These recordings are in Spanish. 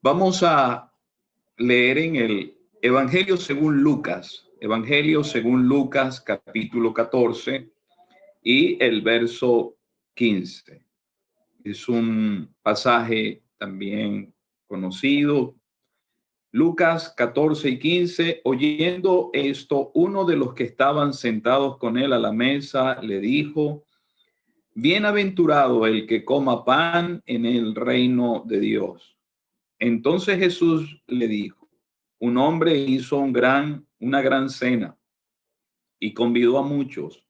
Vamos a leer en el Evangelio según Lucas, Evangelio según Lucas capítulo 14 y el verso 15. Es un pasaje también conocido. Lucas 14 y 15, oyendo esto, uno de los que estaban sentados con él a la mesa le dijo, Bienaventurado el que coma pan en el reino de Dios. Entonces Jesús le dijo, un hombre hizo un gran, una gran cena y convidó a muchos.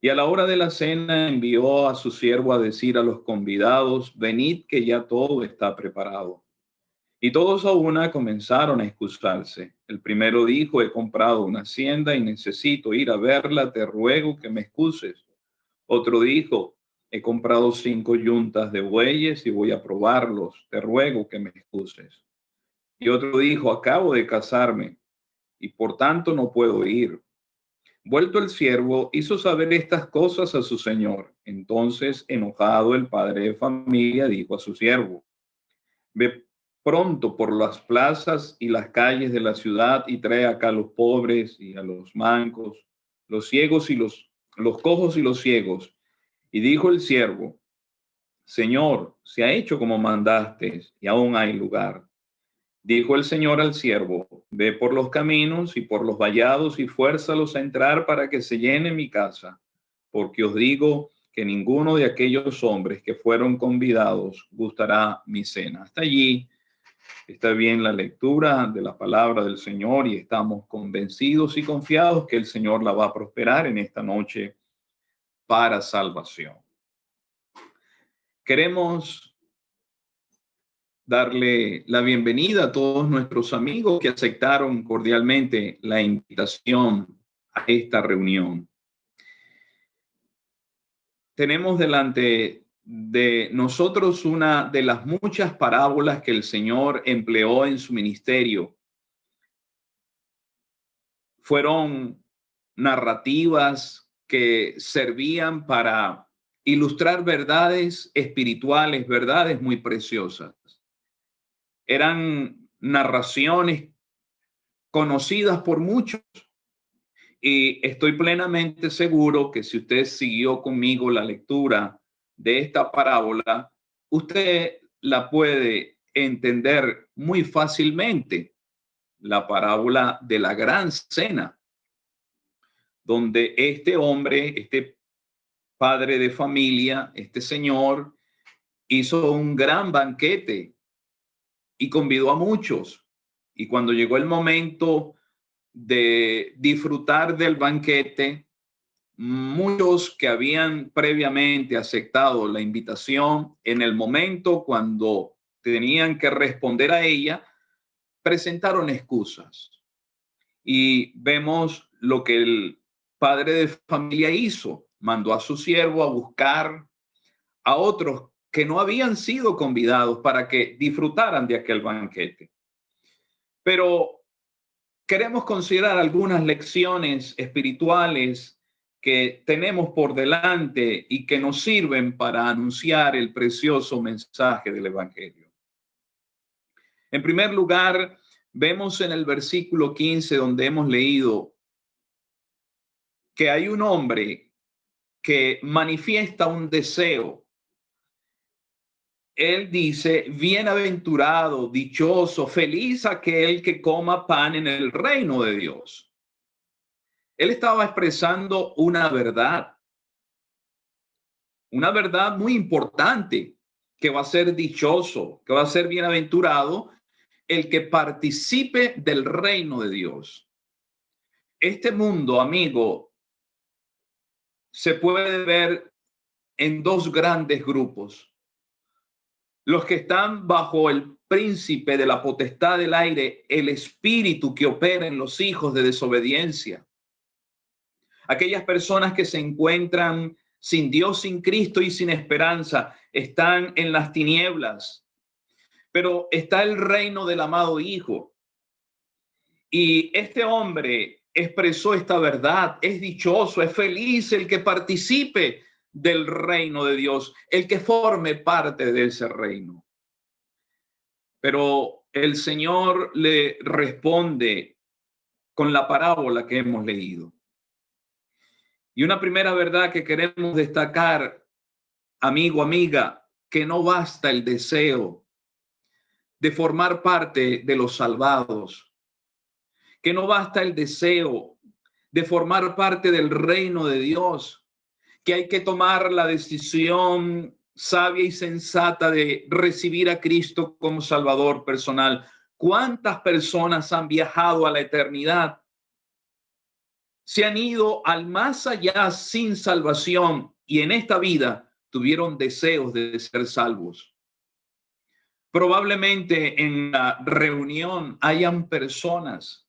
Y a la hora de la cena envió a su siervo a decir a los convidados, venid que ya todo está preparado. Y todos a una comenzaron a excusarse. El primero dijo, he comprado una hacienda y necesito ir a verla, te ruego que me excuses. Otro dijo, he comprado cinco yuntas de bueyes y voy a probarlos. Te ruego que me excuses. Y otro dijo, acabo de casarme y por tanto no puedo ir. Vuelto el siervo, hizo saber estas cosas a su señor. Entonces, enojado, el padre de familia dijo a su siervo, ve pronto por las plazas y las calles de la ciudad y trae acá a los pobres y a los mancos, los ciegos y los, los cojos y los ciegos y dijo el siervo, Señor, se ha hecho como mandaste y aún hay lugar. Dijo el Señor al siervo, ve por los caminos y por los vallados y fuérzalos a entrar para que se llene mi casa, porque os digo que ninguno de aquellos hombres que fueron convidados gustará mi cena. Hasta allí está bien la lectura de la palabra del Señor y estamos convencidos y confiados que el Señor la va a prosperar en esta noche para salvación. Queremos darle la bienvenida a todos nuestros amigos que aceptaron cordialmente la invitación a esta reunión. Tenemos delante de nosotros una de las muchas parábolas que el Señor empleó en su ministerio. Fueron narrativas que servían para ilustrar verdades espirituales, verdades muy preciosas. Eran narraciones conocidas por muchos. Y estoy plenamente seguro que si usted siguió conmigo la lectura de esta parábola, usted la puede entender muy fácilmente. La parábola de la gran cena donde este hombre, este padre de familia, este señor, hizo un gran banquete y convidó a muchos. Y cuando llegó el momento de disfrutar del banquete, muchos que habían previamente aceptado la invitación, en el momento cuando tenían que responder a ella, presentaron excusas. Y vemos lo que el padre de familia hizo, mandó a su siervo a buscar a otros que no habían sido convidados para que disfrutaran de aquel banquete. Pero queremos considerar algunas lecciones espirituales que tenemos por delante y que nos sirven para anunciar el precioso mensaje del Evangelio. En primer lugar, vemos en el versículo 15 donde hemos leído, que hay un hombre que manifiesta un deseo. Él dice, bienaventurado, dichoso, feliz aquel que coma pan en el reino de Dios. Él estaba expresando una verdad, una verdad muy importante, que va a ser dichoso, que va a ser bienaventurado el que participe del reino de Dios. Este mundo, amigo, se puede ver en dos grandes grupos. Los que están bajo el príncipe de la potestad del aire, el espíritu que opera en los hijos de desobediencia. Aquellas personas que se encuentran sin Dios, sin Cristo y sin esperanza, están en las tinieblas. Pero está el reino del amado Hijo. Y este hombre expresó esta verdad. Es dichoso, es feliz el que participe del reino de Dios, el que forme parte de ese reino. Pero el Señor le responde con la parábola que hemos leído. Y una primera verdad que queremos destacar, amigo, amiga, que no basta el deseo de formar parte de los salvados, que no basta el deseo de formar parte del reino de Dios, que hay que tomar la decisión sabia y sensata de recibir a Cristo como Salvador personal. ¿Cuántas personas han viajado a la eternidad? Se han ido al más allá sin salvación y en esta vida tuvieron deseos de ser salvos. Probablemente en la reunión hayan personas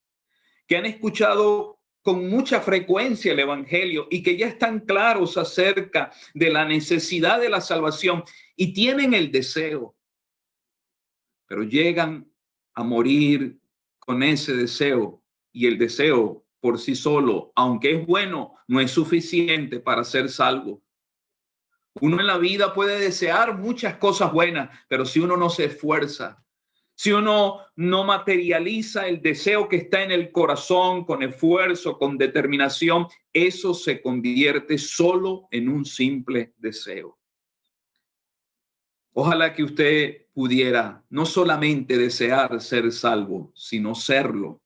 que han escuchado con mucha frecuencia el Evangelio y que ya están claros acerca de la necesidad de la salvación y tienen el deseo, pero llegan a morir con ese deseo y el deseo por sí solo, aunque es bueno, no es suficiente para ser salvo. Uno en la vida puede desear muchas cosas buenas, pero si uno no se esfuerza, si uno no materializa el deseo que está en el corazón con esfuerzo, con determinación, eso se convierte solo en un simple deseo. Ojalá que usted pudiera no solamente desear ser salvo, sino serlo.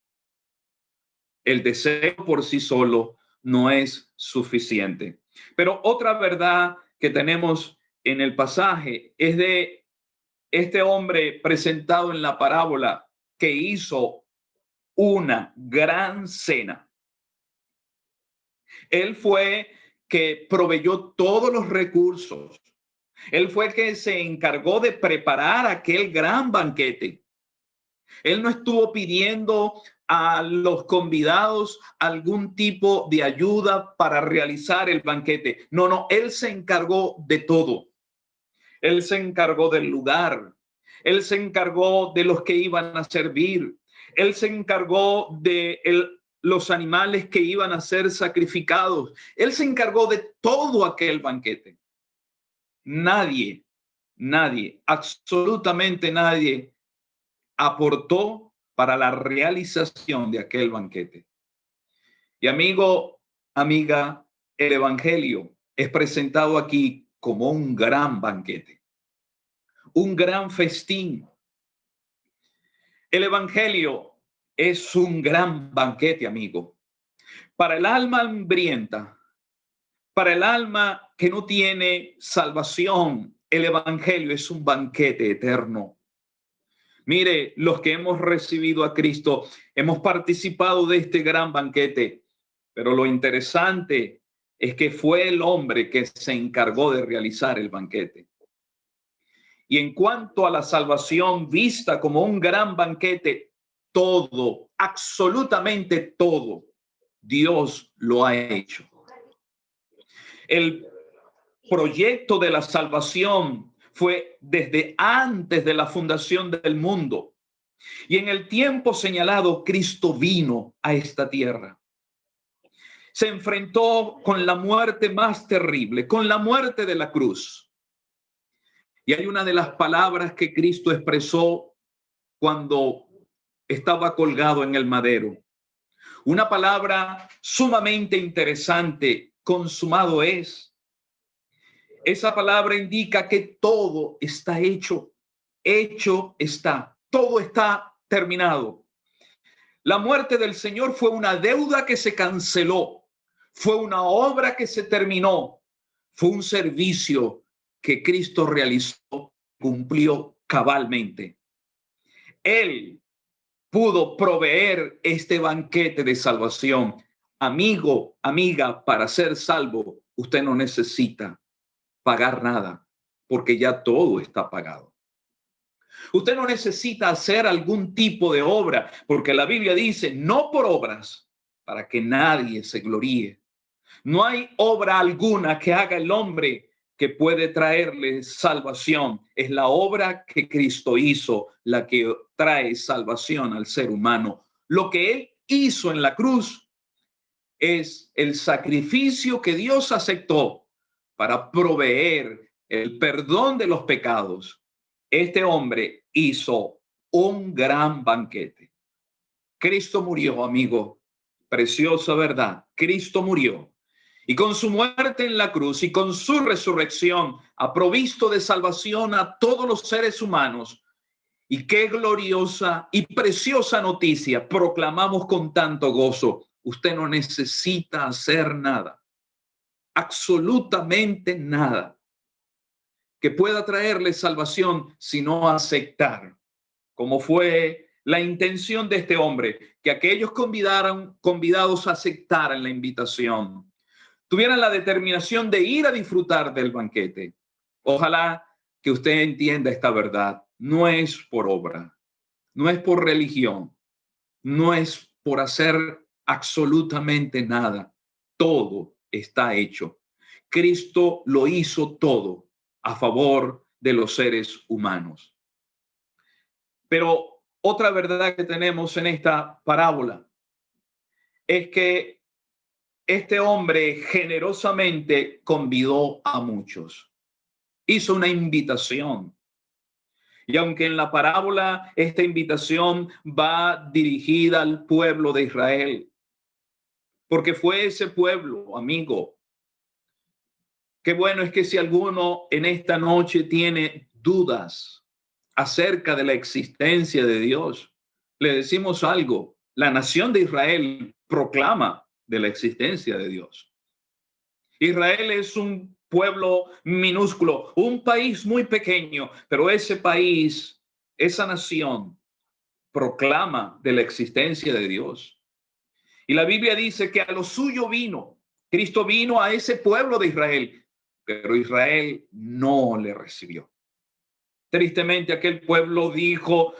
El deseo por sí solo no es suficiente. Pero otra verdad que tenemos en el pasaje es de este hombre presentado en la parábola que hizo una gran cena. Él fue que proveyó todos los recursos. Él fue que se encargó de preparar aquel gran banquete. Él no estuvo pidiendo a los convidados algún tipo de ayuda para realizar el banquete. No, no, él se encargó de todo. Él se encargó del lugar. Él se encargó de los que iban a servir. Él se encargó de los animales que iban a ser sacrificados. Él se encargó de todo aquel banquete. Nadie, nadie, absolutamente nadie aportó para la realización de aquel banquete. Y amigo, amiga, el Evangelio es presentado aquí como un gran banquete, un gran festín. El Evangelio es un gran banquete, amigo, para el alma hambrienta, para el alma que no tiene salvación. El Evangelio es un banquete eterno. Mire, los que hemos recibido a Cristo, hemos participado de este gran banquete, pero lo interesante es que fue el hombre que se encargó de realizar el banquete. Y en cuanto a la salvación vista como un gran banquete, todo, absolutamente todo, Dios lo ha hecho. El proyecto de la salvación fue desde antes de la fundación del mundo. Y en el tiempo señalado, Cristo vino a esta tierra se enfrentó con la muerte más terrible, con la muerte de la cruz. Y hay una de las palabras que Cristo expresó cuando estaba colgado en el madero. Una palabra sumamente interesante, consumado es. Esa palabra indica que todo está hecho, hecho está, todo está terminado. La muerte del Señor fue una deuda que se canceló, fue una obra que se terminó, fue un servicio que Cristo realizó, cumplió cabalmente. Él pudo proveer este banquete de salvación. Amigo, amiga, para ser salvo, usted no necesita pagar nada, porque ya todo está pagado. Usted no necesita hacer algún tipo de obra, porque la Biblia dice, no por obras, para que nadie se gloríe. No hay obra alguna que haga el hombre que puede traerle salvación. Es la obra que Cristo hizo la que trae salvación al ser humano. Lo que él hizo en la cruz es el sacrificio que Dios aceptó para proveer el perdón de los pecados. Este hombre hizo un gran banquete. Cristo murió, amigo. Preciosa verdad. Cristo murió. Y con su muerte en la cruz y con su resurrección ha provisto de salvación a todos los seres humanos. Y qué gloriosa y preciosa noticia proclamamos con tanto gozo. Usted no necesita hacer nada, absolutamente nada que pueda traerle salvación, sino aceptar, como fue la intención de este hombre, que aquellos convidaran, convidados aceptaran la invitación, tuvieran la determinación de ir a disfrutar del banquete. Ojalá que usted entienda esta verdad. No es por obra, no es por religión, no es por hacer absolutamente nada. Todo está hecho. Cristo lo hizo todo a favor de los seres humanos. Pero otra verdad que tenemos en esta parábola es que este hombre generosamente convidó a muchos. Hizo una invitación. Y aunque en la parábola esta invitación va dirigida al pueblo de Israel, porque fue ese pueblo, amigo, Qué bueno es que si alguno en esta noche tiene dudas acerca de la existencia de Dios, le decimos algo. La nación de Israel proclama de la existencia de Dios. Israel es un pueblo minúsculo, un país muy pequeño, pero ese país, esa nación, proclama de la existencia de Dios. Y la Biblia dice que a lo suyo vino, Cristo vino a ese pueblo de Israel pero Israel no le recibió. Tristemente aquel pueblo dijo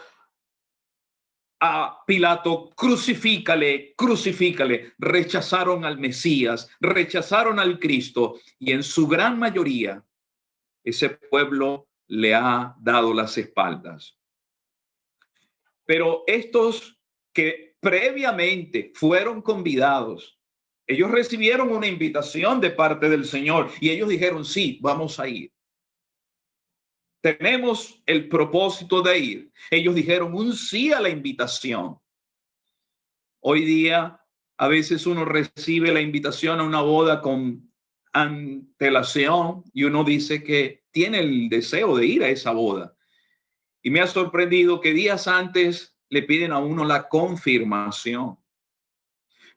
a Pilato, crucifícale, crucifícale. Rechazaron al Mesías, rechazaron al Cristo y en su gran mayoría ese pueblo le ha dado las espaldas. Pero estos que previamente fueron convidados ellos recibieron una invitación de parte del Señor y ellos dijeron, sí, vamos a ir. Tenemos el propósito de ir. Ellos dijeron un sí a la invitación. Hoy día, a veces uno recibe la invitación a una boda con antelación y uno dice que tiene el deseo de ir a esa boda. Y me ha sorprendido que días antes le piden a uno la confirmación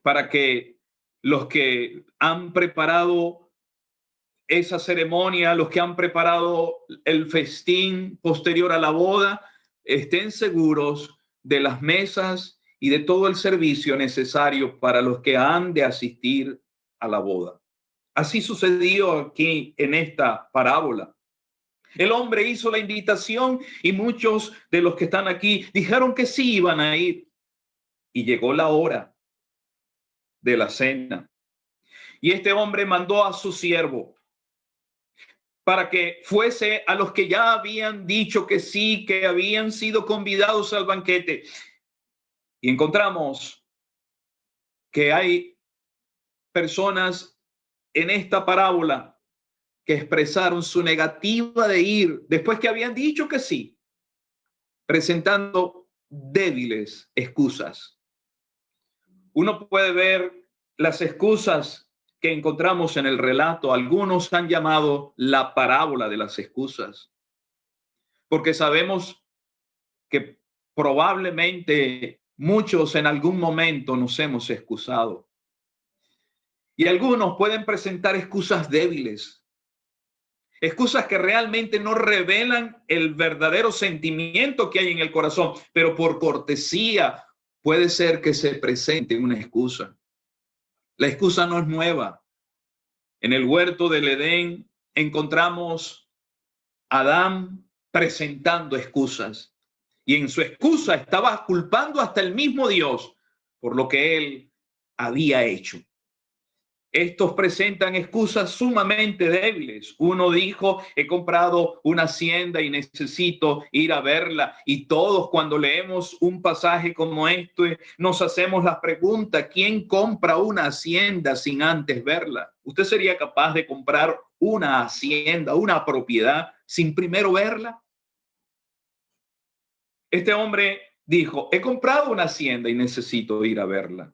para que los que han preparado esa ceremonia, los que han preparado el festín posterior a la boda, estén seguros de las mesas y de todo el servicio necesario para los que han de asistir a la boda. Así sucedió aquí en esta parábola. El hombre hizo la invitación y muchos de los que están aquí dijeron que sí iban a ir. Y llegó la hora de la cena. Y este hombre mandó a su siervo para que fuese a los que ya habían dicho que sí, que habían sido convidados al banquete. Y encontramos que hay personas en esta parábola que expresaron su negativa de ir después que habían dicho que sí, presentando débiles excusas uno puede ver las excusas que encontramos en el relato. Algunos han llamado la parábola de las excusas, porque sabemos que probablemente muchos en algún momento nos hemos excusado. Y algunos pueden presentar excusas débiles, excusas que realmente no revelan el verdadero sentimiento que hay en el corazón, pero por cortesía puede ser que se presente una excusa. La excusa no es nueva. En el huerto del Edén encontramos a Adán presentando excusas y en su excusa estaba culpando hasta el mismo Dios por lo que él había hecho. Estos presentan excusas sumamente débiles. Uno dijo, he comprado una hacienda y necesito ir a verla. Y todos cuando leemos un pasaje como este, nos hacemos la pregunta, ¿quién compra una hacienda sin antes verla? ¿Usted sería capaz de comprar una hacienda, una propiedad sin primero verla? Este hombre dijo, he comprado una hacienda y necesito ir a verla.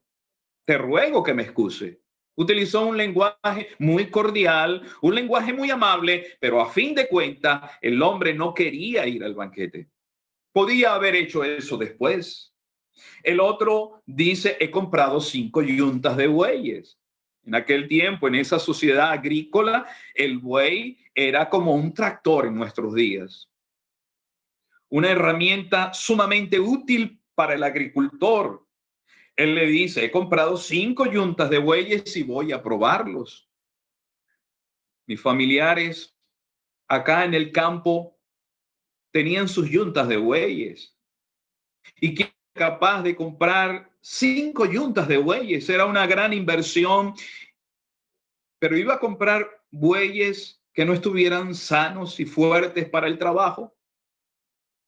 Te ruego que me excuse. Utilizó un lenguaje muy cordial, un lenguaje muy amable, pero a fin de cuentas el hombre no quería ir al banquete. Podía haber hecho eso después. El otro dice, he comprado cinco yuntas de bueyes. En aquel tiempo, en esa sociedad agrícola, el buey era como un tractor en nuestros días. Una herramienta sumamente útil para el agricultor. Él le dice, he comprado cinco yuntas de bueyes y voy a probarlos. Mis familiares acá en el campo tenían sus yuntas de bueyes. ¿Y que capaz de comprar cinco yuntas de bueyes? Era una gran inversión, pero iba a comprar bueyes que no estuvieran sanos y fuertes para el trabajo.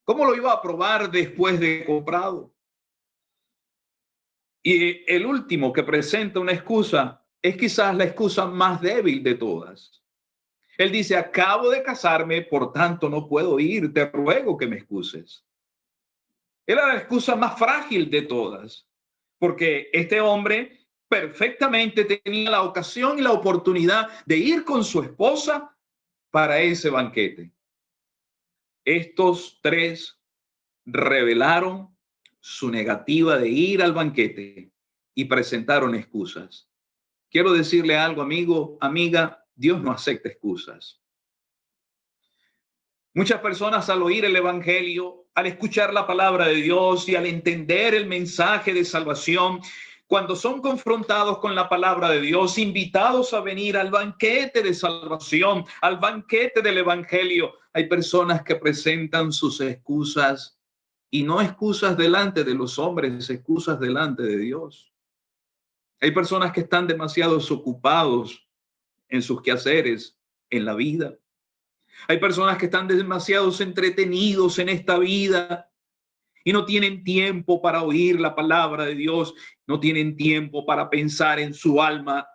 ¿Cómo lo iba a probar después de comprado? Y el último que presenta una excusa es quizás la excusa más débil de todas. Él dice, acabo de casarme, por tanto no puedo ir, te ruego que me excuses. Era la excusa más frágil de todas, porque este hombre perfectamente tenía la ocasión y la oportunidad de ir con su esposa para ese banquete. Estos tres revelaron su negativa de ir al banquete y presentaron excusas. Quiero decirle algo, amigo, amiga, Dios no acepta excusas. Muchas personas al oír el Evangelio, al escuchar la palabra de Dios y al entender el mensaje de salvación, cuando son confrontados con la palabra de Dios, invitados a venir al banquete de salvación, al banquete del Evangelio, hay personas que presentan sus excusas y no excusas delante de los hombres, excusas delante de Dios. Hay personas que están demasiado ocupados en sus quehaceres, en la vida. Hay personas que están demasiado entretenidos en esta vida y no tienen tiempo para oír la palabra de Dios, no tienen tiempo para pensar en su alma.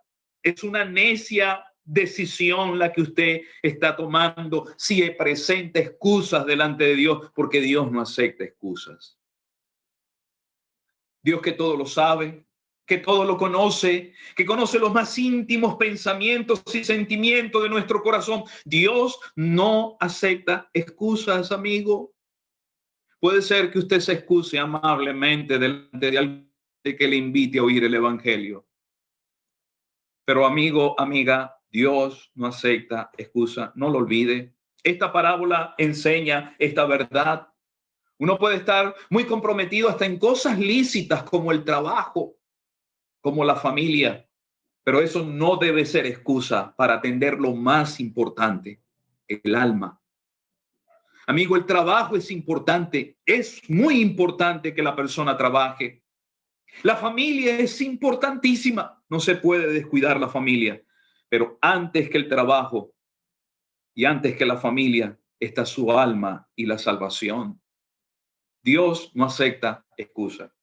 Es una necia decisión la que usted está tomando si presenta excusas delante de Dios, porque Dios no acepta excusas. Dios que todo lo sabe, que todo lo conoce, que conoce los más íntimos pensamientos y sentimientos de nuestro corazón. Dios no acepta excusas, amigo. Puede ser que usted se excuse amablemente delante de alguien que le invite a oír el Evangelio. Pero amigo, amiga, Dios no acepta excusa, no lo olvide. Esta parábola enseña esta verdad. Uno puede estar muy comprometido hasta en cosas lícitas como el trabajo, como la familia, pero eso no debe ser excusa para atender lo más importante, el alma. Amigo, el trabajo es importante, es muy importante que la persona trabaje. La familia es importantísima, no se puede descuidar la familia, pero antes que el trabajo y antes que la familia está su alma y la salvación. Dios no acepta excusa.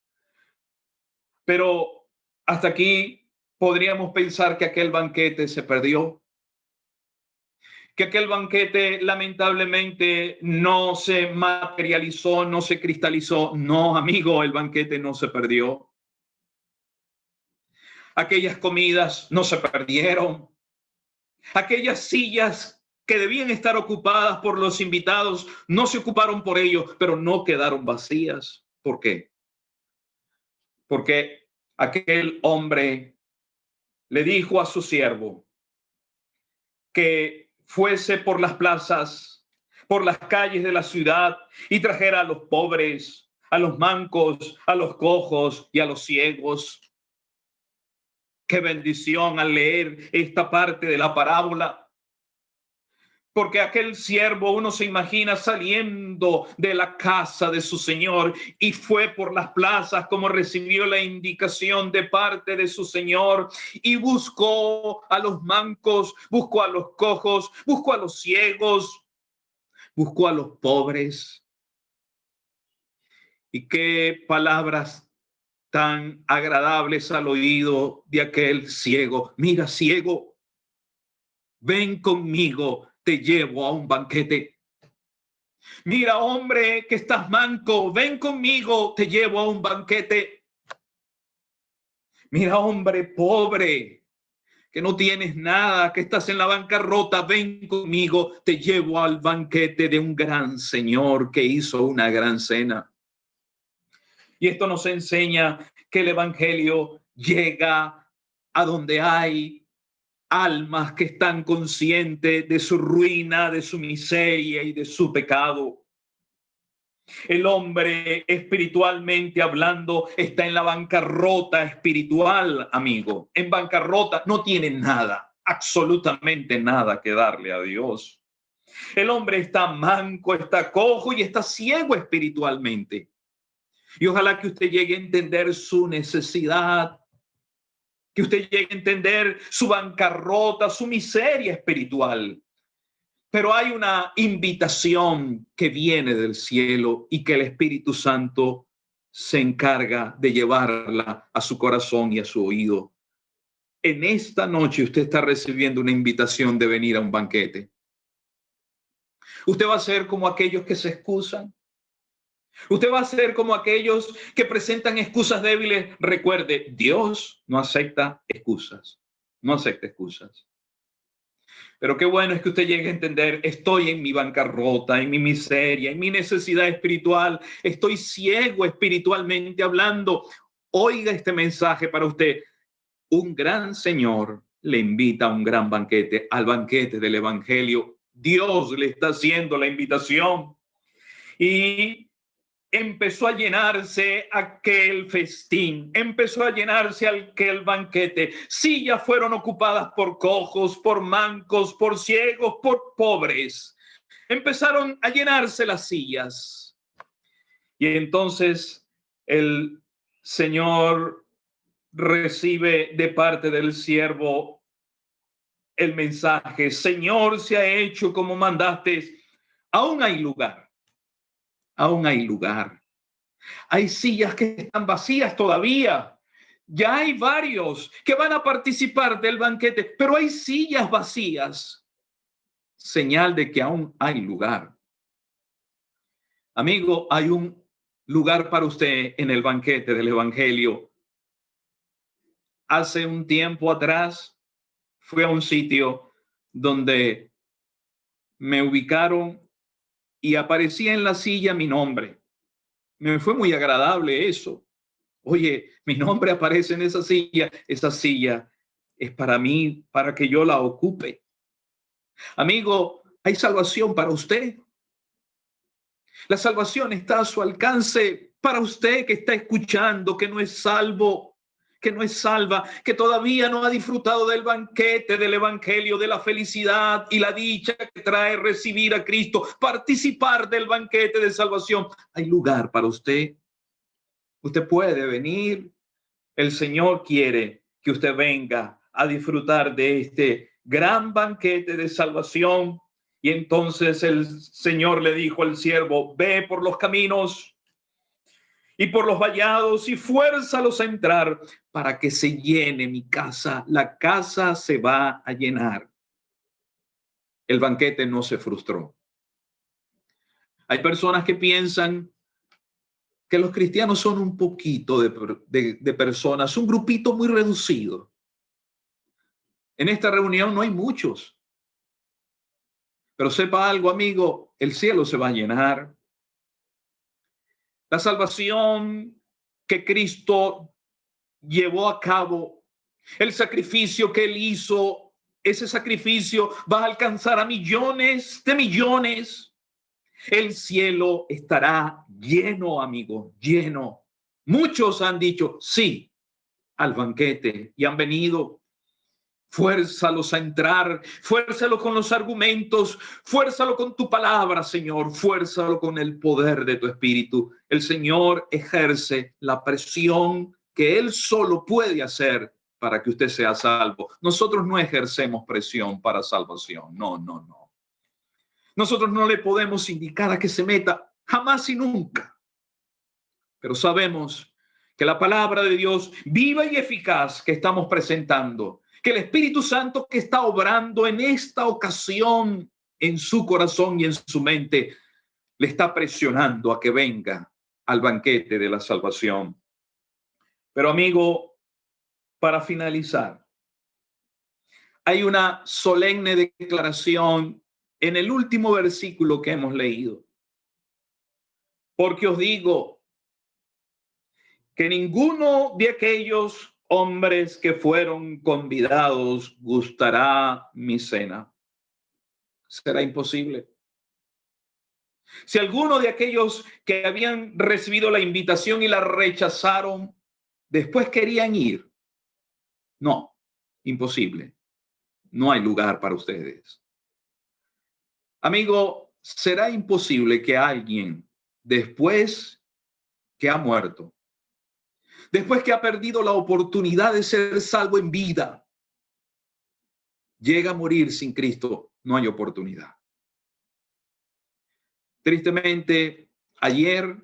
Pero hasta aquí podríamos pensar que aquel banquete se perdió, que aquel banquete lamentablemente no se materializó, no se cristalizó. No, amigo, el banquete no se perdió. Aquellas comidas no se perdieron. Aquellas sillas que debían estar ocupadas por los invitados no se ocuparon por ellos, pero no quedaron vacías. ¿Por qué? Porque aquel hombre le dijo a su siervo que fuese por las plazas, por las calles de la ciudad y trajera a los pobres, a los mancos, a los cojos y a los ciegos. Qué bendición al leer esta parte de la parábola porque aquel siervo uno se imagina saliendo de la casa de su señor y fue por las plazas como recibió la indicación de parte de su señor y buscó a los mancos, buscó a los cojos, buscó a los ciegos, buscó a los pobres. Y qué palabras tan agradables al oído de aquel ciego. Mira, ciego, ven conmigo te llevo a un banquete. Mira, hombre, que estás manco, ven conmigo, te llevo a un banquete. Mira, hombre, pobre, que no tienes nada, que estás en la bancarrota, ven conmigo, te llevo al banquete de un gran Señor que hizo una gran cena. Y esto nos enseña que el Evangelio llega a donde hay almas que están conscientes de su ruina, de su miseria y de su pecado. El hombre espiritualmente hablando está en la bancarrota espiritual, amigo. En bancarrota no tiene nada, absolutamente nada que darle a Dios. El hombre está manco, está cojo y está ciego espiritualmente. Y ojalá que usted llegue a entender su necesidad, que usted llegue a entender su bancarrota, su miseria espiritual. Pero hay una invitación que viene del cielo y que el Espíritu Santo se encarga de llevarla a su corazón y a su oído. En esta noche usted está recibiendo una invitación de venir a un banquete. Usted va a ser como aquellos que se excusan. Usted va a ser como aquellos que presentan excusas débiles. Recuerde, Dios no acepta excusas. No acepta excusas. Pero qué bueno es que usted llegue a entender, estoy en mi bancarrota, en mi miseria, en mi necesidad espiritual, estoy ciego espiritualmente hablando. Oiga este mensaje para usted. Un gran Señor le invita a un gran banquete, al banquete del Evangelio. Dios le está haciendo la invitación. Y empezó a llenarse aquel festín, empezó a llenarse aquel banquete. Sillas fueron ocupadas por cojos, por mancos, por ciegos, por pobres. Empezaron a llenarse las sillas. Y entonces el Señor recibe de parte del siervo el mensaje, Señor, se ha hecho como mandaste, aún hay lugar aún hay lugar. Hay sillas que están vacías todavía. Ya hay varios que van a participar del banquete, pero hay sillas vacías. Señal de que aún hay lugar. Amigo, hay un lugar para usted en el banquete del Evangelio. Hace un tiempo atrás fui a un sitio donde me ubicaron y aparecía en la silla mi nombre. Me fue muy agradable eso. Oye, mi nombre aparece en esa silla. Esa silla es para mí, para que yo la ocupe. Amigo, hay salvación para usted. La salvación está a su alcance para usted que está escuchando, que no es salvo que no es salva, que todavía no ha disfrutado del banquete del Evangelio, de la felicidad y la dicha que trae recibir a Cristo, participar del banquete de salvación. Hay lugar para usted. Usted puede venir. El Señor quiere que usted venga a disfrutar de este gran banquete de salvación. Y entonces el Señor le dijo al siervo, ve por los caminos y por los vallados y fuérzalos a entrar para que se llene mi casa. La casa se va a llenar. El banquete no se frustró. Hay personas que piensan que los cristianos son un poquito de, de personas, un grupito muy reducido. En esta reunión no hay muchos. Pero sepa algo, amigo, el cielo se va a llenar. La salvación que Cristo llevó a cabo, el sacrificio que él hizo, ese sacrificio va a alcanzar a millones de millones. El cielo estará lleno, amigo, lleno. Muchos han dicho sí al banquete y han venido Fuérzalos a entrar, fuérzalo con los argumentos, fuérzalo con tu palabra, Señor, fuérzalo con el poder de tu espíritu. El Señor ejerce la presión que Él solo puede hacer para que usted sea salvo. Nosotros no ejercemos presión para salvación, no, no, no. Nosotros no le podemos indicar a que se meta jamás y nunca. Pero sabemos que la palabra de Dios viva y eficaz que estamos presentando que el Espíritu Santo que está obrando en esta ocasión en su corazón y en su mente le está presionando a que venga al banquete de la salvación. Pero amigo, para finalizar, hay una solemne declaración en el último versículo que hemos leído. Porque os digo que ninguno de aquellos hombres que fueron convidados gustará mi cena. Será imposible. Si alguno de aquellos que habían recibido la invitación y la rechazaron, después querían ir. No, imposible. No hay lugar para ustedes. Amigo, será imposible que alguien después que ha muerto, después que ha perdido la oportunidad de ser salvo en vida, llega a morir sin Cristo, no hay oportunidad. Tristemente, ayer,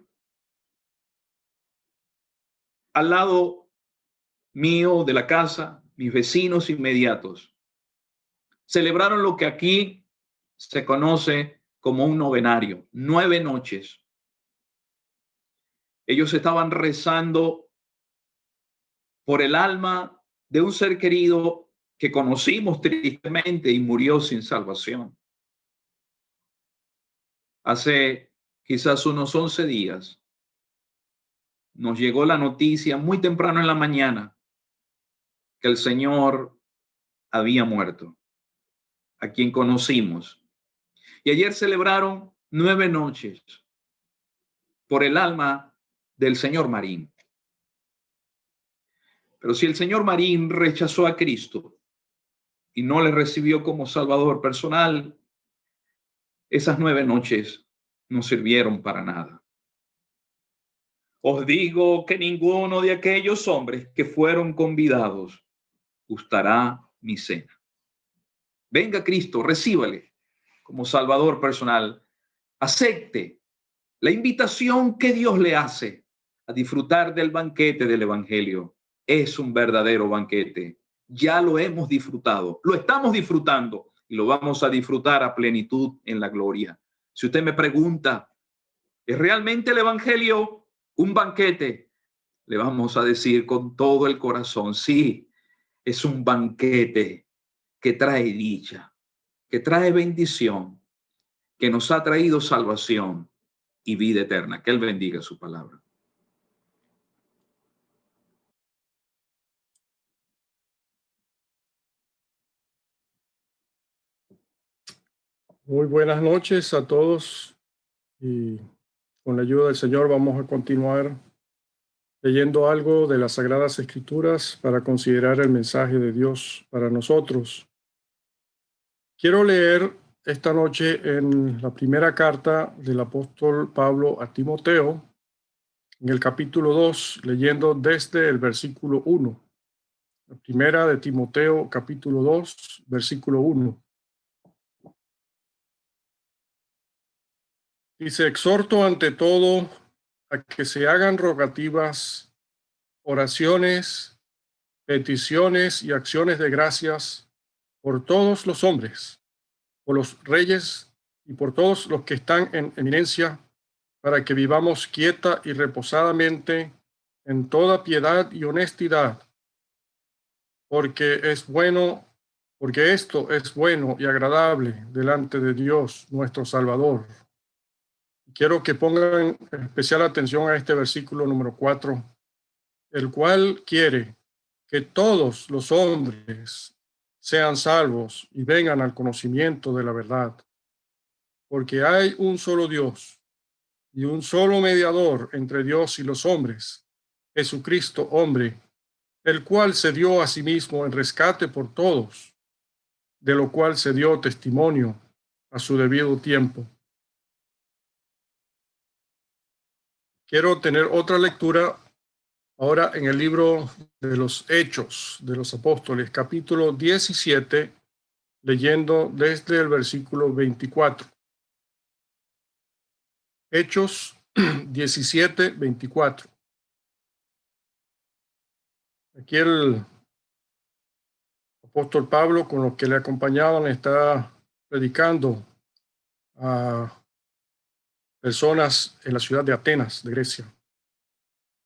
al lado mío de la casa, mis vecinos inmediatos, celebraron lo que aquí se conoce como un novenario, nueve noches. Ellos estaban rezando por el alma de un ser querido que conocimos tristemente y murió sin salvación. Hace quizás unos 11 días nos llegó la noticia muy temprano en la mañana que el Señor había muerto, a quien conocimos. Y ayer celebraron nueve noches por el alma del señor Marín. Pero si el señor Marín rechazó a Cristo y no le recibió como Salvador personal, esas nueve noches no sirvieron para nada. Os digo que ninguno de aquellos hombres que fueron convidados gustará mi cena. Venga Cristo, recíbale como Salvador personal. Acepte la invitación que Dios le hace a disfrutar del banquete del Evangelio. Es un verdadero banquete. Ya lo hemos disfrutado, lo estamos disfrutando y lo vamos a disfrutar a plenitud en la gloria. Si usted me pregunta, ¿es realmente el Evangelio un banquete? Le vamos a decir con todo el corazón, sí, es un banquete que trae dicha, que trae bendición, que nos ha traído salvación y vida eterna. Que Él bendiga su palabra. Muy buenas noches a todos y con la ayuda del Señor vamos a continuar leyendo algo de las Sagradas Escrituras para considerar el mensaje de Dios para nosotros. Quiero leer esta noche en la primera carta del apóstol Pablo a Timoteo, en el capítulo 2, leyendo desde el versículo 1. La primera de Timoteo, capítulo 2, versículo 1. Dice, exhorto ante todo a que se hagan rogativas, oraciones, peticiones y acciones de gracias por todos los hombres, por los reyes y por todos los que están en eminencia, para que vivamos quieta y reposadamente en toda piedad y honestidad, porque es bueno, porque esto es bueno y agradable delante de Dios nuestro Salvador Quiero que pongan especial atención a este versículo número 4, el cual quiere que todos los hombres sean salvos y vengan al conocimiento de la verdad. Porque hay un solo Dios y un solo mediador entre Dios y los hombres, Jesucristo hombre, el cual se dio a sí mismo en rescate por todos, de lo cual se dio testimonio a su debido tiempo Quiero tener otra lectura ahora en el libro de los Hechos de los Apóstoles, capítulo 17, leyendo desde el versículo 24. Hechos 17, 24. Aquí el apóstol Pablo, con los que le acompañaban, está predicando a personas en la ciudad de Atenas, de Grecia.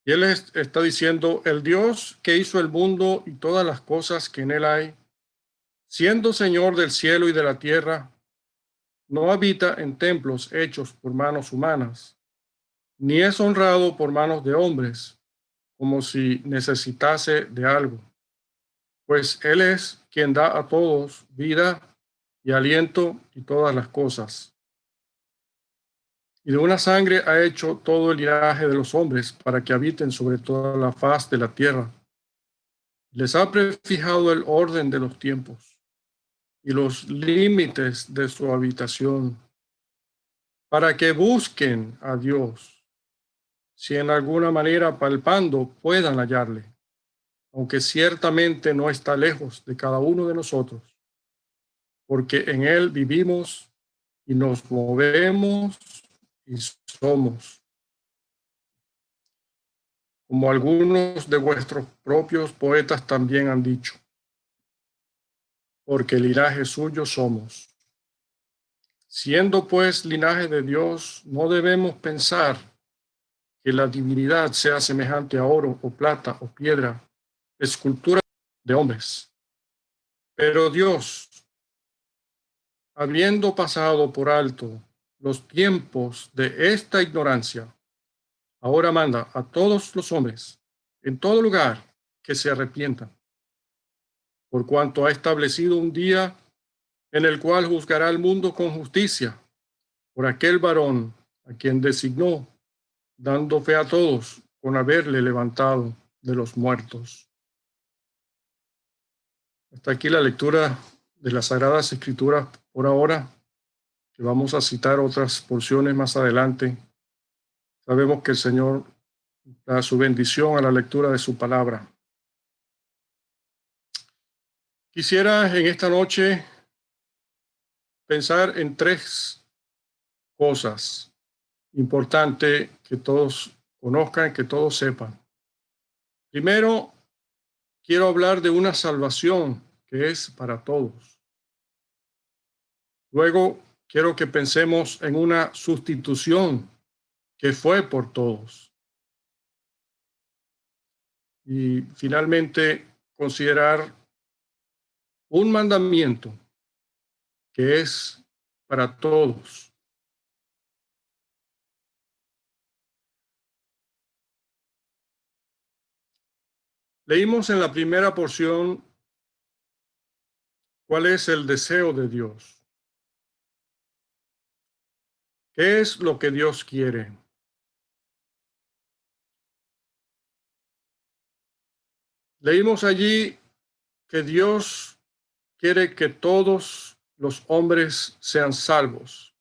Y él está diciendo, el Dios que hizo el mundo y todas las cosas que en él hay, siendo Señor del cielo y de la tierra, no habita en templos hechos por manos humanas, ni es honrado por manos de hombres, como si necesitase de algo, pues Él es quien da a todos vida y aliento y todas las cosas y de una sangre ha hecho todo el linaje de los hombres para que habiten sobre toda la faz de la tierra. Les ha prefijado el orden de los tiempos y los límites de su habitación para que busquen a Dios, si en alguna manera palpando puedan hallarle, aunque ciertamente no está lejos de cada uno de nosotros, porque en él vivimos y nos movemos y somos. Como algunos de vuestros propios poetas también han dicho, porque linaje suyo somos. Siendo pues linaje de Dios, no debemos pensar que la divinidad sea semejante a oro o plata o piedra, escultura de hombres. Pero Dios, habiendo pasado por alto los tiempos de esta ignorancia, ahora manda a todos los hombres en todo lugar que se arrepientan, por cuanto ha establecido un día en el cual juzgará al mundo con justicia por aquel varón a quien designó, dando fe a todos con haberle levantado de los muertos. Hasta aquí la lectura de las Sagradas Escrituras por ahora vamos a citar otras porciones más adelante. Sabemos que el Señor da su bendición a la lectura de su palabra. Quisiera en esta noche pensar en tres cosas importantes que todos conozcan, que todos sepan. Primero, quiero hablar de una salvación que es para todos. Luego, quiero que pensemos en una sustitución que fue por todos. Y finalmente, considerar un mandamiento que es para todos. Leímos en la primera porción cuál es el deseo de Dios. ¿Qué es lo que Dios quiere? Leímos allí que Dios quiere que todos los hombres sean salvos.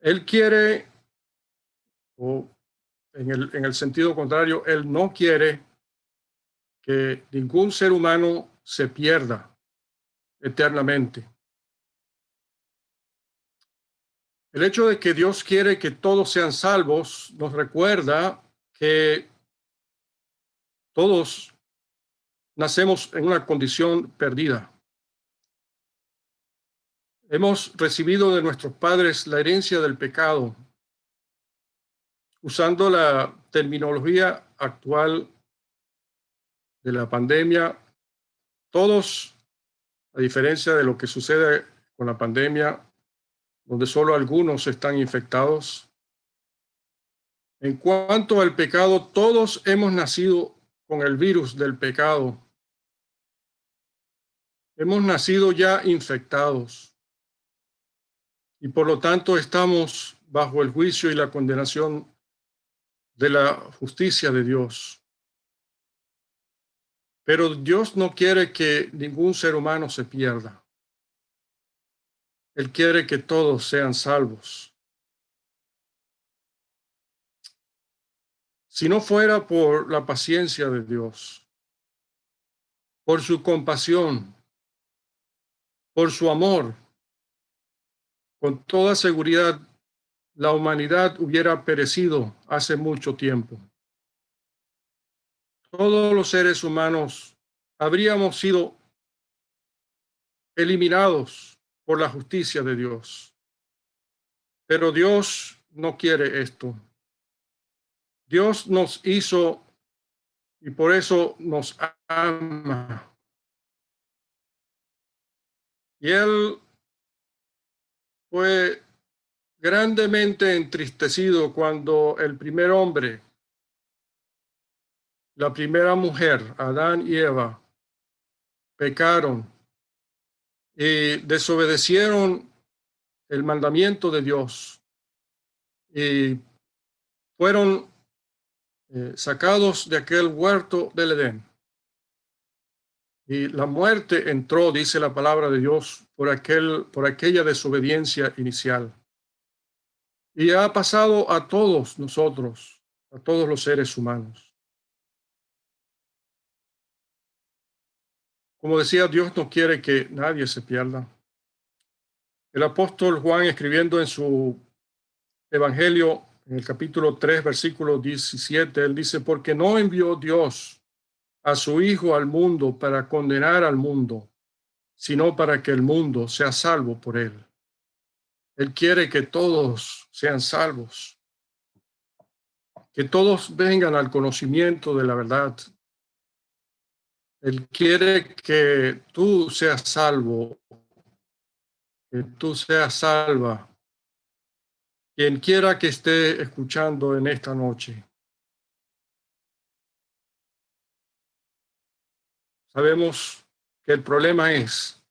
Él quiere, o en el, en el sentido contrario, Él no quiere que ningún ser humano se pierda eternamente. El hecho de que Dios quiere que todos sean salvos nos recuerda que todos nacemos en una condición perdida. Hemos recibido de nuestros padres la herencia del pecado. Usando la terminología actual de la pandemia, todos, a diferencia de lo que sucede con la pandemia, donde solo algunos están infectados. En cuanto al pecado, todos hemos nacido con el virus del pecado. Hemos nacido ya infectados y por lo tanto estamos bajo el juicio y la condenación de la justicia de Dios. Pero Dios no quiere que ningún ser humano se pierda. Él quiere que todos sean salvos. Si no fuera por la paciencia de Dios, por su compasión, por su amor, con toda seguridad la humanidad hubiera perecido hace mucho tiempo. Todos los seres humanos habríamos sido eliminados por la justicia de Dios. Pero Dios no quiere esto. Dios nos hizo y por eso nos ama. Y Él fue grandemente entristecido cuando el primer hombre, la primera mujer, Adán y Eva, pecaron y desobedecieron el mandamiento de Dios y fueron eh, sacados de aquel huerto del Edén. Y la muerte entró, dice la palabra de Dios, por, aquel, por aquella desobediencia inicial. Y ha pasado a todos nosotros, a todos los seres humanos. Como decía, Dios no quiere que nadie se pierda. El apóstol Juan, escribiendo en su Evangelio, en el capítulo 3, versículo 17, él dice, porque no envió Dios a su Hijo al mundo para condenar al mundo, sino para que el mundo sea salvo por él. Él quiere que todos sean salvos, que todos vengan al conocimiento de la verdad. Él quiere que tú seas salvo, que tú seas salva quien quiera que esté escuchando en esta noche. Sabemos que el problema es,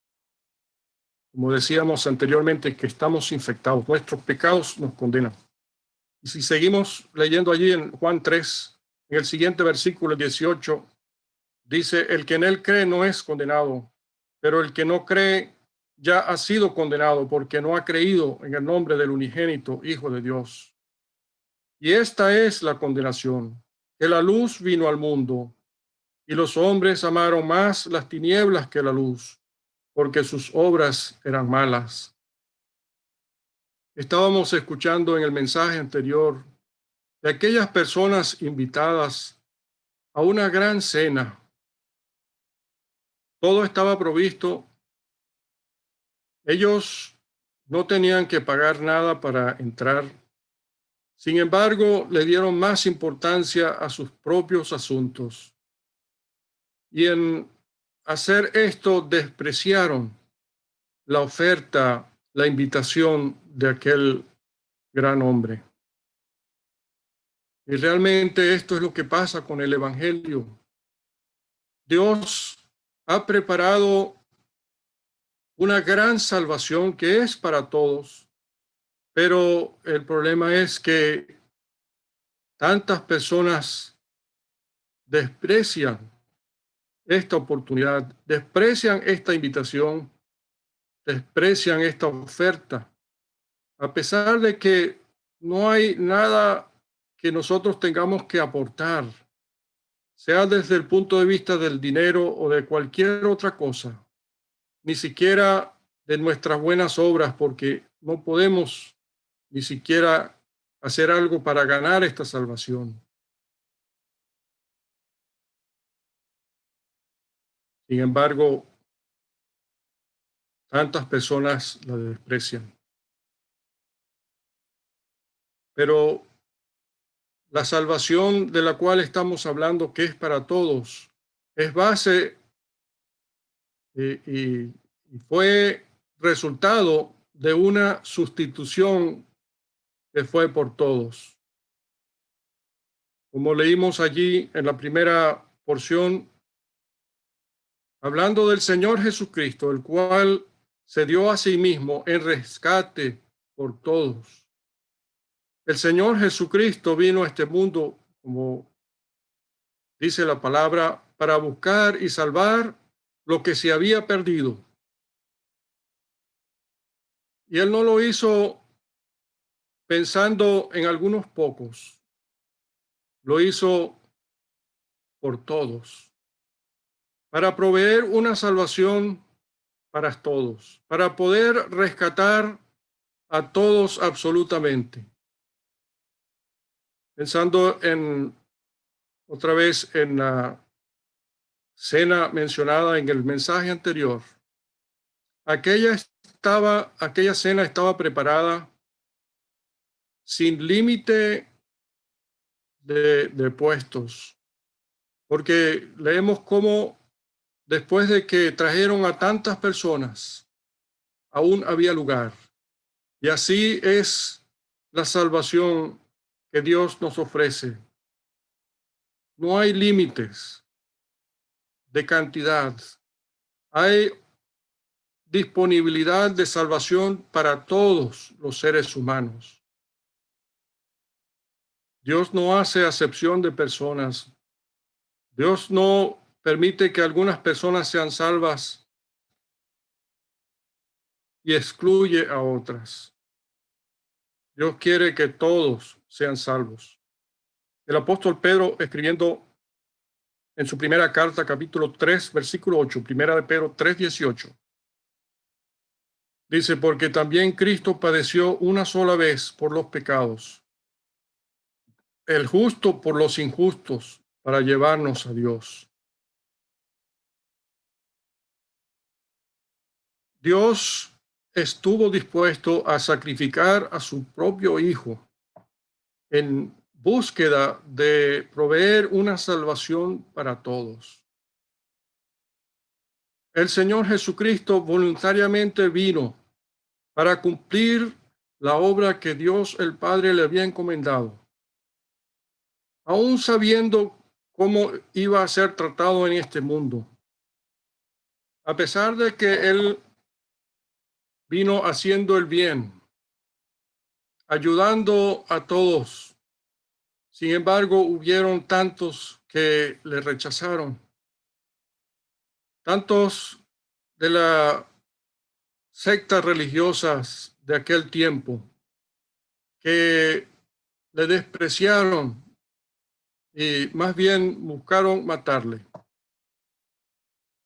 como decíamos anteriormente, que estamos infectados. Nuestros pecados nos condenan. Y si seguimos leyendo allí en Juan 3, en el siguiente versículo 18, dice, el que en él cree no es condenado, pero el que no cree ya ha sido condenado porque no ha creído en el nombre del unigénito Hijo de Dios. Y esta es la condenación, que la luz vino al mundo, y los hombres amaron más las tinieblas que la luz, porque sus obras eran malas. Estábamos escuchando en el mensaje anterior de aquellas personas invitadas a una gran cena. Todo estaba provisto ellos no tenían que pagar nada para entrar. Sin embargo, le dieron más importancia a sus propios asuntos. Y en hacer esto despreciaron la oferta, la invitación de aquel gran hombre. Y realmente esto es lo que pasa con el Evangelio. Dios ha preparado una gran salvación que es para todos, pero el problema es que tantas personas desprecian esta oportunidad, desprecian esta invitación, desprecian esta oferta, a pesar de que no hay nada que nosotros tengamos que aportar, sea desde el punto de vista del dinero o de cualquier otra cosa ni siquiera de nuestras buenas obras, porque no podemos ni siquiera hacer algo para ganar esta salvación. Sin embargo, tantas personas la desprecian. Pero la salvación de la cual estamos hablando, que es para todos, es base y, fue resultado de una sustitución que fue por todos. Como leímos allí en la primera porción, hablando del Señor Jesucristo, el cual se dio a sí mismo en rescate por todos. El Señor Jesucristo vino a este mundo, como dice la palabra, para buscar y salvar lo que se había perdido. Y él no lo hizo pensando en algunos pocos, lo hizo por todos, para proveer una salvación para todos, para poder rescatar a todos absolutamente. Pensando en otra vez en la cena mencionada en el mensaje anterior, aquella, estaba, aquella cena estaba preparada sin límite de, de puestos, porque leemos cómo después de que trajeron a tantas personas, aún había lugar. Y así es la salvación que Dios nos ofrece. No hay límites de cantidad. Hay disponibilidad de salvación para todos los seres humanos. Dios no hace acepción de personas. Dios no permite que algunas personas sean salvas y excluye a otras. Dios quiere que todos sean salvos. El apóstol Pedro escribiendo en su primera carta, capítulo 3, versículo 8, primera de Pedro 3, 18. Dice, porque también Cristo padeció una sola vez por los pecados, el justo por los injustos, para llevarnos a Dios. Dios estuvo dispuesto a sacrificar a su propio Hijo en búsqueda de proveer una salvación para todos. El Señor Jesucristo voluntariamente vino para cumplir la obra que Dios el Padre le había encomendado, aún sabiendo cómo iba a ser tratado en este mundo. A pesar de que Él vino haciendo el bien, ayudando a todos. Sin embargo, hubieron tantos que le rechazaron, tantos de las sectas religiosas de aquel tiempo que le despreciaron y más bien buscaron matarle.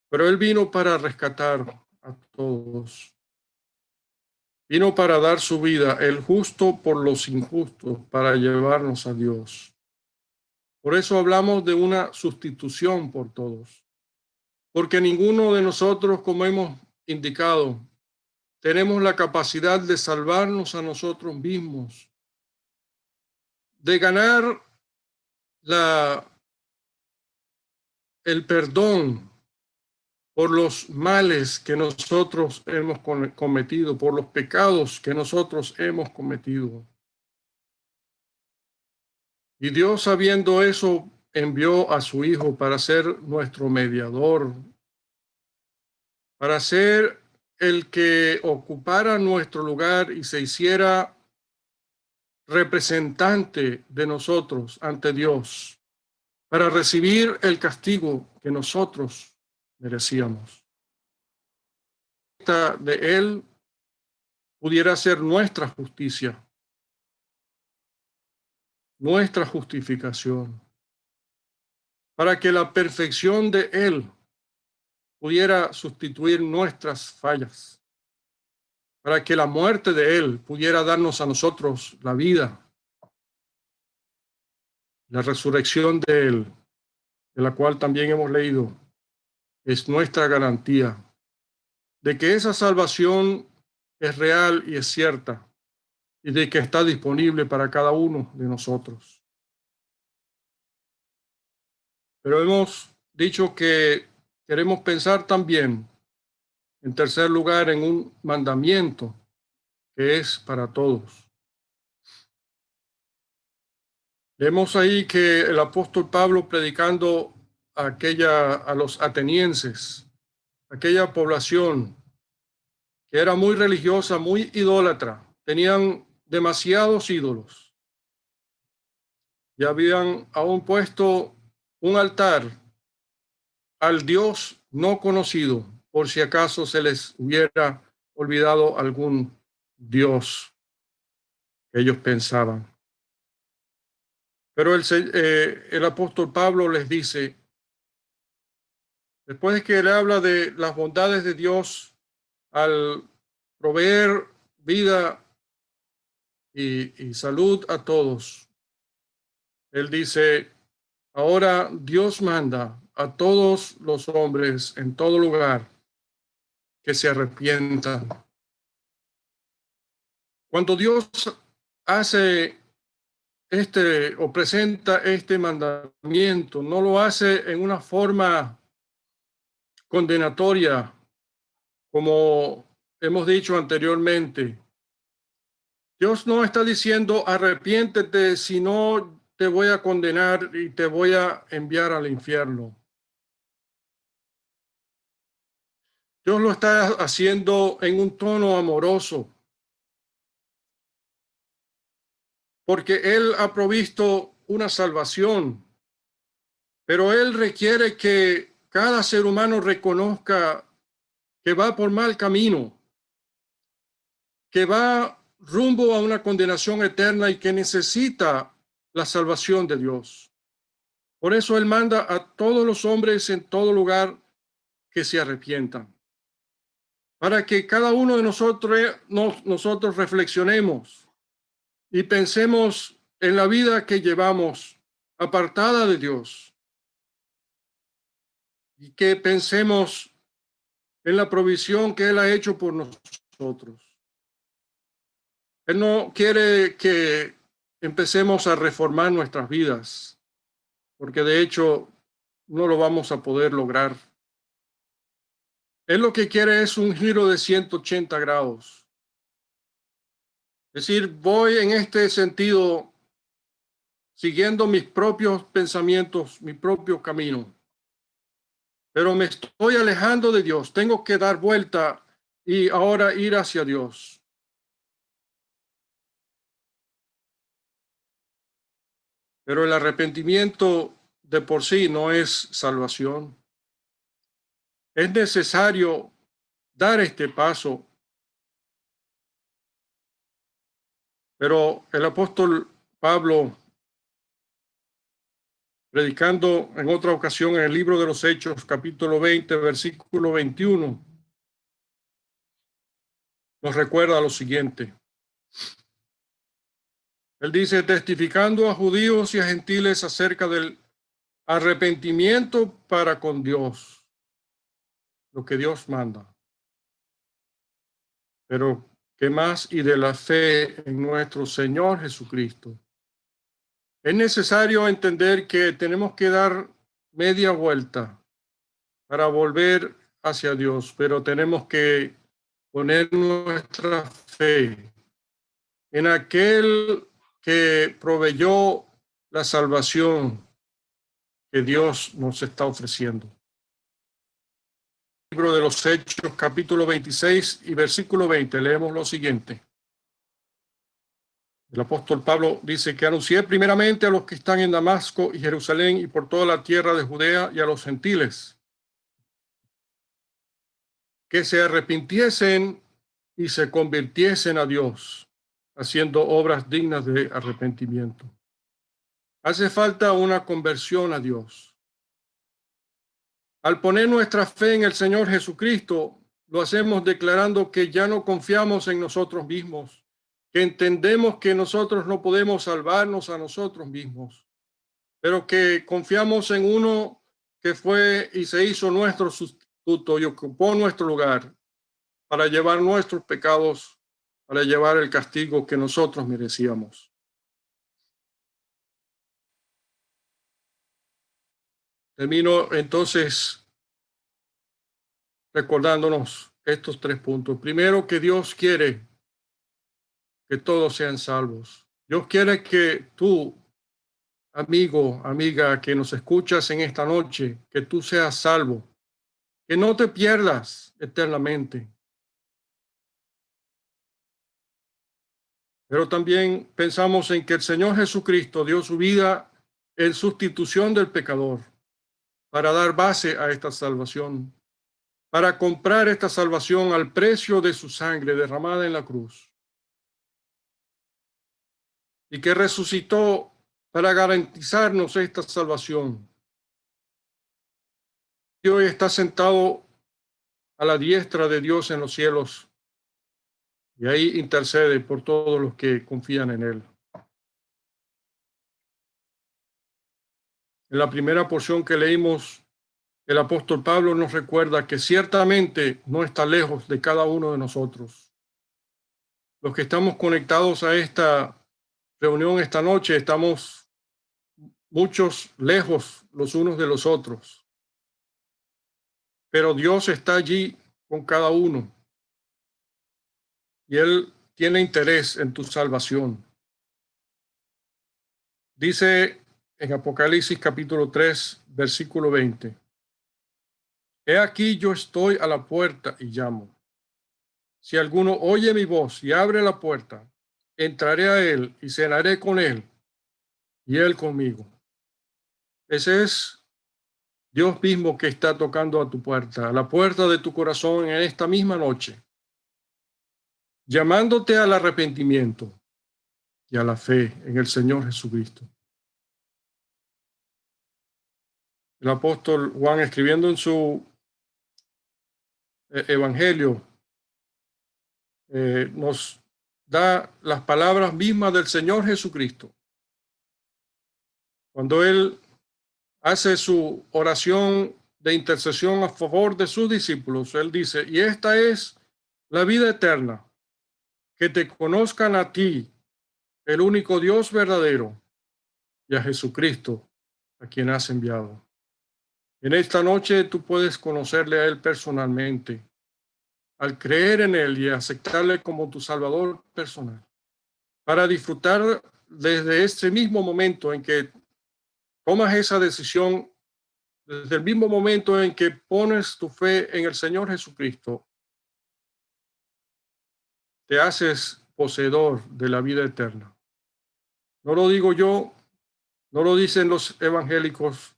Pero él vino para rescatar a todos. Vino para dar su vida, el justo por los injustos, para llevarnos a Dios. Por eso hablamos de una sustitución por todos. Porque ninguno de nosotros, como hemos indicado, tenemos la capacidad de salvarnos a nosotros mismos, de ganar la, el perdón por los males que nosotros hemos cometido, por los pecados que nosotros hemos cometido. Y Dios, sabiendo eso, envió a su Hijo para ser nuestro mediador, para ser el que ocupara nuestro lugar y se hiciera representante de nosotros ante Dios, para recibir el castigo que nosotros merecíamos. De Él pudiera ser nuestra justicia, nuestra justificación, para que la perfección de Él pudiera sustituir nuestras fallas, para que la muerte de Él pudiera darnos a nosotros la vida, la resurrección de Él, de la cual también hemos leído es nuestra garantía de que esa salvación es real y es cierta y de que está disponible para cada uno de nosotros. Pero hemos dicho que queremos pensar también, en tercer lugar, en un mandamiento que es para todos. Vemos ahí que el apóstol Pablo predicando aquella, a los atenienses, aquella población que era muy religiosa, muy idólatra, tenían demasiados ídolos. Y habían aún puesto un altar al Dios no conocido, por si acaso se les hubiera olvidado algún Dios que ellos pensaban. Pero el, eh, el apóstol Pablo les dice, Después de que él habla de las bondades de Dios al proveer vida y, salud a todos, él dice, ahora Dios manda a todos los hombres en todo lugar que se arrepientan. Cuando Dios hace este o presenta este mandamiento, no lo hace en una forma condenatoria, como hemos dicho anteriormente. Dios no está diciendo arrepiéntete, sino te voy a condenar y te voy a enviar al infierno. Dios lo está haciendo en un tono amoroso, porque Él ha provisto una salvación, pero Él requiere que cada ser humano reconozca que va por mal camino, que va rumbo a una condenación eterna y que necesita la salvación de Dios. Por eso Él manda a todos los hombres en todo lugar que se arrepientan. Para que cada uno de nosotros, nosotros reflexionemos y pensemos en la vida que llevamos apartada de Dios. Y que pensemos en la provisión que Él ha hecho por nosotros. Él no quiere que empecemos a reformar nuestras vidas, porque de hecho no lo vamos a poder lograr. Él lo que quiere es un giro de 180 grados. Es decir, voy en este sentido siguiendo mis propios pensamientos, mi propio camino. Pero me estoy alejando de Dios. Tengo que dar vuelta y ahora ir hacia Dios. Pero el arrepentimiento de por sí no es salvación. Es necesario dar este paso. Pero el apóstol Pablo, predicando en otra ocasión en el libro de los Hechos, capítulo 20, versículo 21, nos recuerda lo siguiente. Él dice, testificando a judíos y a gentiles acerca del arrepentimiento para con Dios, lo que Dios manda. Pero, ¿qué más? Y de la fe en nuestro Señor Jesucristo. Es necesario entender que tenemos que dar media vuelta para volver hacia Dios, pero tenemos que poner nuestra fe en aquel que proveyó la salvación que Dios nos está ofreciendo. Libro de los Hechos, capítulo 26 y versículo 20, leemos lo siguiente. El apóstol Pablo dice que anuncié primeramente a los que están en Damasco y Jerusalén y por toda la tierra de Judea y a los gentiles que se arrepintiesen y se convirtiesen a Dios haciendo obras dignas de arrepentimiento. Hace falta una conversión a Dios. Al poner nuestra fe en el Señor Jesucristo, lo hacemos declarando que ya no confiamos en nosotros mismos, que entendemos que nosotros no podemos salvarnos a nosotros mismos, pero que confiamos en uno que fue y se hizo nuestro sustituto y ocupó nuestro lugar para llevar nuestros pecados para llevar el castigo que nosotros merecíamos. Termino entonces recordándonos estos tres puntos. Primero, que Dios quiere que todos sean salvos. Dios quiere que tú, amigo, amiga, que nos escuchas en esta noche, que tú seas salvo, que no te pierdas eternamente, Pero también pensamos en que el Señor Jesucristo dio su vida en sustitución del pecador para dar base a esta salvación, para comprar esta salvación al precio de su sangre derramada en la cruz. Y que resucitó para garantizarnos esta salvación. Y hoy está sentado a la diestra de Dios en los cielos y ahí intercede por todos los que confían en Él. En la primera porción que leímos, el apóstol Pablo nos recuerda que ciertamente no está lejos de cada uno de nosotros. Los que estamos conectados a esta reunión esta noche. Estamos muchos lejos los unos de los otros. Pero Dios está allí con cada uno. Y Él tiene interés en tu salvación. Dice en Apocalipsis capítulo 3, versículo 20. He aquí yo estoy a la puerta y llamo. Si alguno oye mi voz y abre la puerta, entraré a él y cenaré con él y él conmigo. Ese es Dios mismo que está tocando a tu puerta, a la puerta de tu corazón en esta misma noche, llamándote al arrepentimiento y a la fe en el Señor Jesucristo. El apóstol Juan escribiendo en su eh, evangelio eh, nos da las palabras mismas del Señor Jesucristo. Cuando Él hace su oración de intercesión a favor de sus discípulos, Él dice, y esta es la vida eterna, que te conozcan a ti, el único Dios verdadero, y a Jesucristo, a quien has enviado. En esta noche tú puedes conocerle a Él personalmente, al creer en Él y aceptarle como tu Salvador personal, para disfrutar desde este mismo momento en que tomas esa decisión, desde el mismo momento en que pones tu fe en el Señor Jesucristo, te haces poseedor de la vida eterna. No lo digo yo, no lo dicen los evangélicos,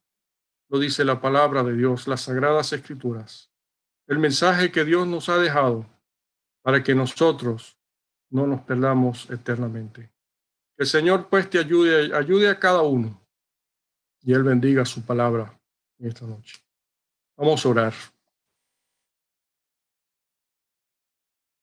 lo dice la palabra de Dios, las sagradas escrituras, el mensaje que Dios nos ha dejado para que nosotros no nos perdamos eternamente. Que el Señor pues te ayude, ayude a cada uno y Él bendiga su palabra esta noche. Vamos a orar.